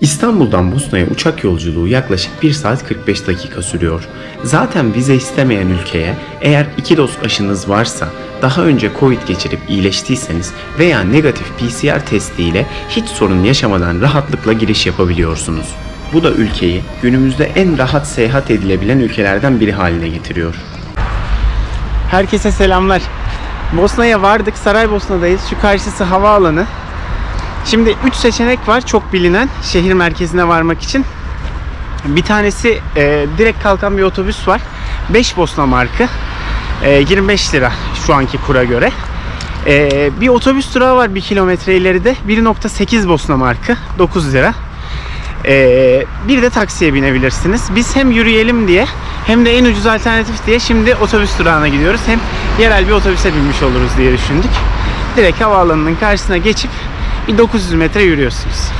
İstanbul'dan Bosna'ya uçak yolculuğu yaklaşık 1 saat 45 dakika sürüyor. Zaten vize istemeyen ülkeye eğer 2 doz aşınız varsa, daha önce Covid geçirip iyileştiyseniz veya negatif PCR testiyle hiç sorun yaşamadan rahatlıkla giriş yapabiliyorsunuz. Bu da ülkeyi günümüzde en rahat seyahat edilebilen ülkelerden biri haline getiriyor. Herkese selamlar. Bosna'ya vardık. Saraybosna'dayız. Şu karşısı havaalanı. Şimdi 3 seçenek var çok bilinen şehir merkezine varmak için. Bir tanesi e, direkt kalkan bir otobüs var. 5 Bosna markı. E, 25 lira şu anki kura göre. E, bir otobüs durağı var 1 kilometre ileride. 1.8 Bosna markı. 9 lira. E, bir de taksiye binebilirsiniz. Biz hem yürüyelim diye hem de en ucuz alternatif diye şimdi otobüs durağına gidiyoruz. Hem yerel bir otobüse binmiş oluruz diye düşündük. Direkt havaalanının karşısına geçip bir 900 metre yürüyorsunuz.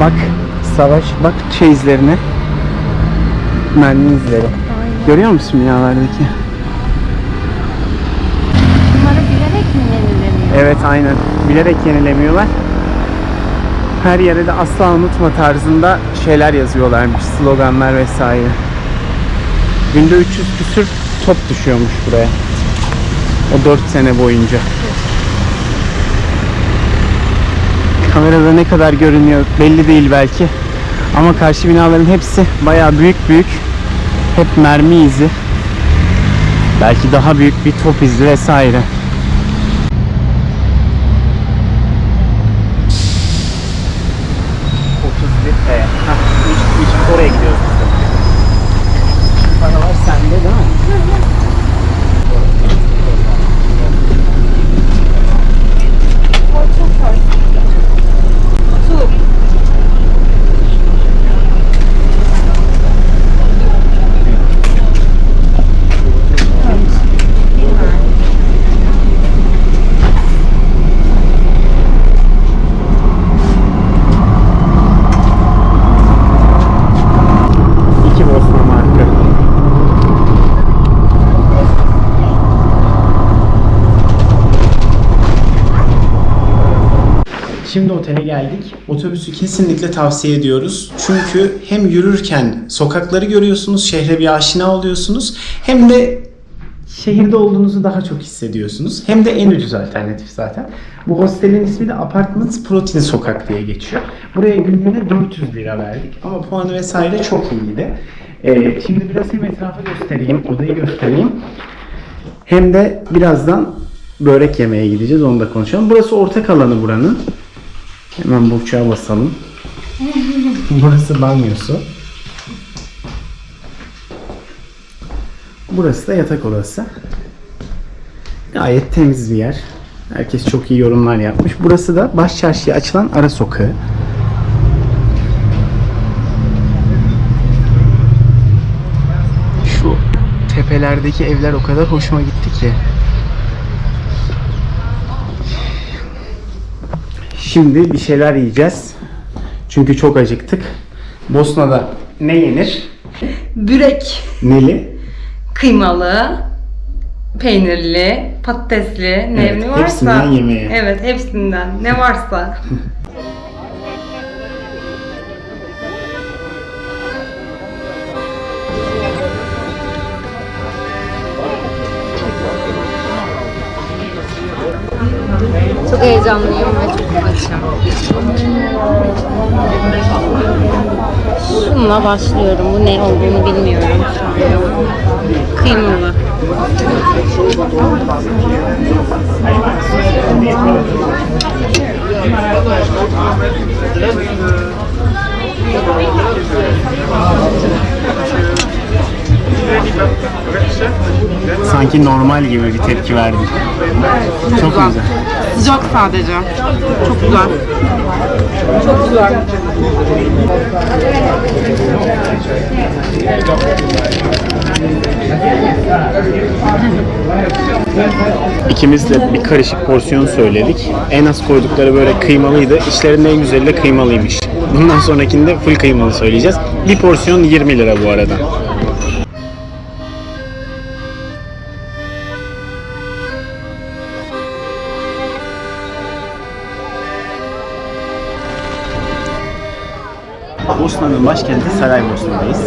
Bak savaş, bak şey izlerine. Mermi izleri. Görüyor musun binalardaki? Bunları bilerek mi yenileniyor? Evet aynen. Bilerek yenilemiyorlar. Her yere de asla unutma tarzında şeyler yazıyorlarmış. Sloganlar vesaire. Günde 300 küsür top düşüyormuş buraya. O 4 sene boyunca. Kamerada ne kadar görünüyor belli değil belki. Ama karşı binaların hepsi bayağı büyük büyük. Hep mermi izi. Belki daha büyük bir top izi vesaire. Oraya gidiyoruz biz de. Paralar sende değil mi? İki Bosna marka. Şimdi otele geldik. Otobüsü kesinlikle tavsiye ediyoruz. Çünkü hem yürürken sokakları görüyorsunuz, şehre bir aşina oluyorsunuz. Hem de şehirde olduğunuzu daha çok hissediyorsunuz. Hem de en ucuz alternatif zaten. Bu hostelin ismi de Apartments Protein Sokak diye geçiyor. Buraya günlüğüne 400 lira verdik. Ama puanı vesaire çok iyiydi. Ee, şimdi biraz hem etrafı göstereyim, odayı göstereyim. Hem de birazdan börek yemeye gideceğiz. Onu da konuşalım. Burası ortak alanı buranın. Hemen burçağa basalım. Burası banyosu. Burası da yatak odası. Gayet temiz bir yer. Herkes çok iyi yorumlar yapmış. Burası da baş çarşıya açılan ara sokağı. Şu tepelerdeki evler o kadar hoşuma gitti ki. Şimdi bir şeyler yiyeceğiz. Çünkü çok acıktık. Bosna'da ne yenir? Börek, Neli? kıymalı, peynirli, patatesli, ne, Evet, ne varsa. hepsinden yemeğe. Evet, hepsinden. Ne varsa. Çok heyecanlıyım ve çok açım. Şununla başlıyorum. Bu ne olduğunu bilmiyorum. Kıymalı. Sanki normal gibi bir tepki verdi. Çok güzel. Sıcak sadece. Çok güzel. İkimiz de bir karışık porsiyon söyledik. En az koydukları böyle kıymalıydı. İçlerinde en güzeli de kıymalıymış. Bundan sonrakinde full kıymalı söyleyeceğiz. Bir porsiyon 20 lira bu arada. Bosna'nın başkenti Saraybosna'dayız.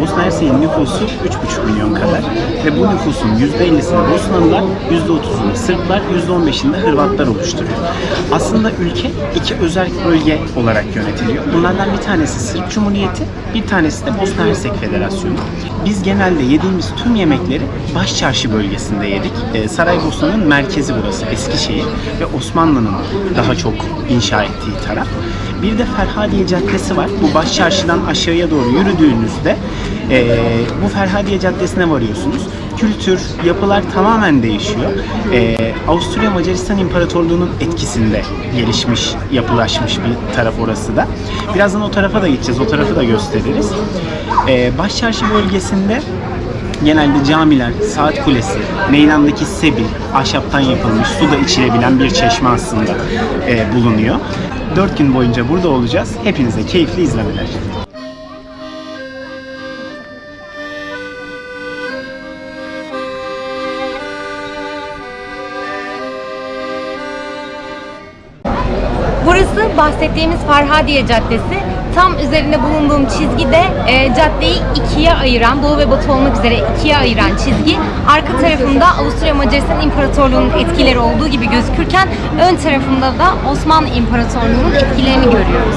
Bosna Hersek'in nüfusu 3,5 milyon kadar ve bu nüfusun %50'sini Bosnalılar, %30'unu Sırplar, %15'ini de Hırvatlar oluşturuyor. Aslında ülke iki özel bölge olarak yönetiliyor. Bunlardan bir tanesi Sırp Cumhuriyeti, bir tanesi de Bosna Hersek Federasyonu. Biz genelde yediğimiz tüm yemekleri Başçarşı bölgesinde yedik. Ee, Saraybosna'nın merkezi burası, Eskişehir ve Osmanlı'nın daha çok inşa ettiği taraf. Bir de Ferhadiye Caddesi var. Bu baş çarşıdan aşağıya doğru yürüdüğünüzde eee, bu Ferhadiye Caddesi'ne varıyorsunuz. Kültür, yapılar tamamen değişiyor. Eee, Avusturya Macaristan İmparatorluğu'nun etkisinde gelişmiş, yapılaşmış bir taraf orası da. Birazdan o tarafa da gideceğiz, o tarafı da gösteririz. Eee baş çarşı bölgesinde Genelde camiler, saat kulesi, meydandaki sebil, ahşaptan yapılmış, su da içilebilen bir çeşme aslında e, bulunuyor. 4 gün boyunca burada olacağız. Hepinize keyifli izlemeler. Burası bahsettiğimiz Farhadiye Caddesi. Tam üzerinde bulunduğum çizgi de e, caddeyi ikiye ayıran, doğu ve batı olmak üzere ikiye ayıran çizgi. Arka tarafında Avusturya Macaristan İmparatorluğu'nun etkileri olduğu gibi gözükürken ön tarafında da Osmanlı İmparatorluğu'nun etkilerini görüyoruz.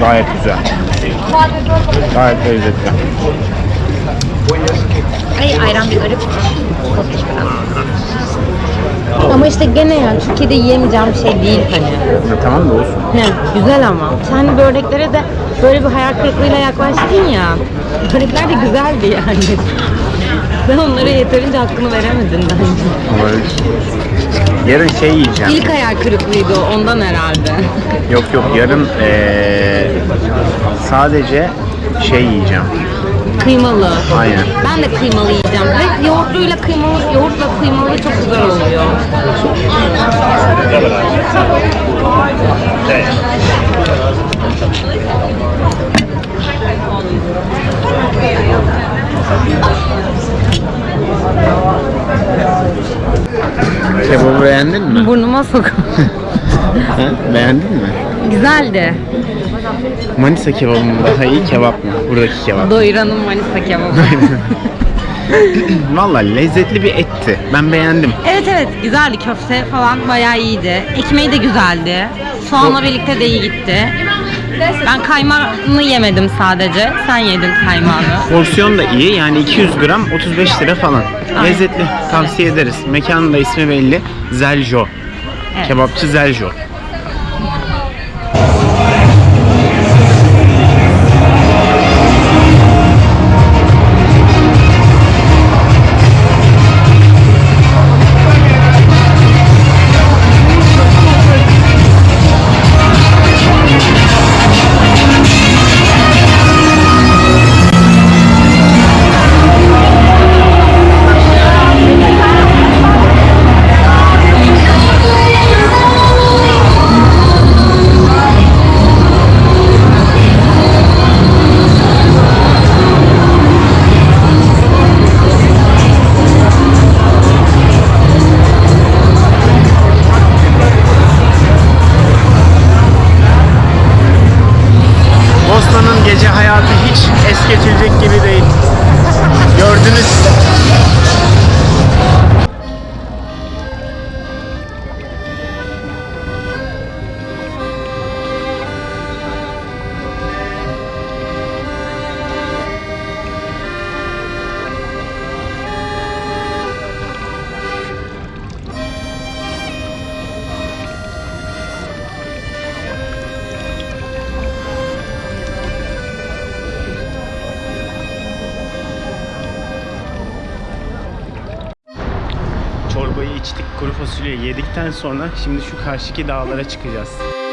Gayet güzel. Gayet lezzetli. Ay ayran bir garip. Ama işte gene yani Türkiye'de yiyemeyeceğim bir şey değil hani. Ya, tamam da olsun. Ne? Güzel ama. Sen böreklere de böyle bir hayal kırıklığıyla yaklaştın ya. Börekler de güzeldi yani. Ben onlara yeterince hakkını veremedim bence. Olabilir. Yarın şey yiyeceğim. İlk hayal kırıklığıydı o ondan herhalde. Yok yok yarın eee, sadece şey yiyeceğim. Kıymalı. Aynen. Ben de kıymalı yiyeceğim. Ve yoğurtluyla kıymalı, yoğurtla kıymalı çok güzel oluyor. Kebabı beğendin Ha? Beğendin mi? Güzeldi. Manisa kebabı mı daha iyi kebap mı? Buradaki kebap. Doyuranın Manisa kebabı. Valla lezzetli bir etti. Ben beğendim. evet evet güzeldi. Köfte falan bayağı iyiydi. Ekmeği de güzeldi. Soğanla birlikte de iyi gitti. Ben kaymağını yemedim sadece. Sen yedin kaymağını. Porsiyon da iyi. Yani 200 gram 35 lira falan. Aynen. Lezzetli. Tavsiye ederiz. Mekanın da ismi belli. Zeljo. Kebapçı Zeljo. Çorbayı içtik, kuru fasulye yedikten sonra şimdi şu karşıki dağlara çıkacağız.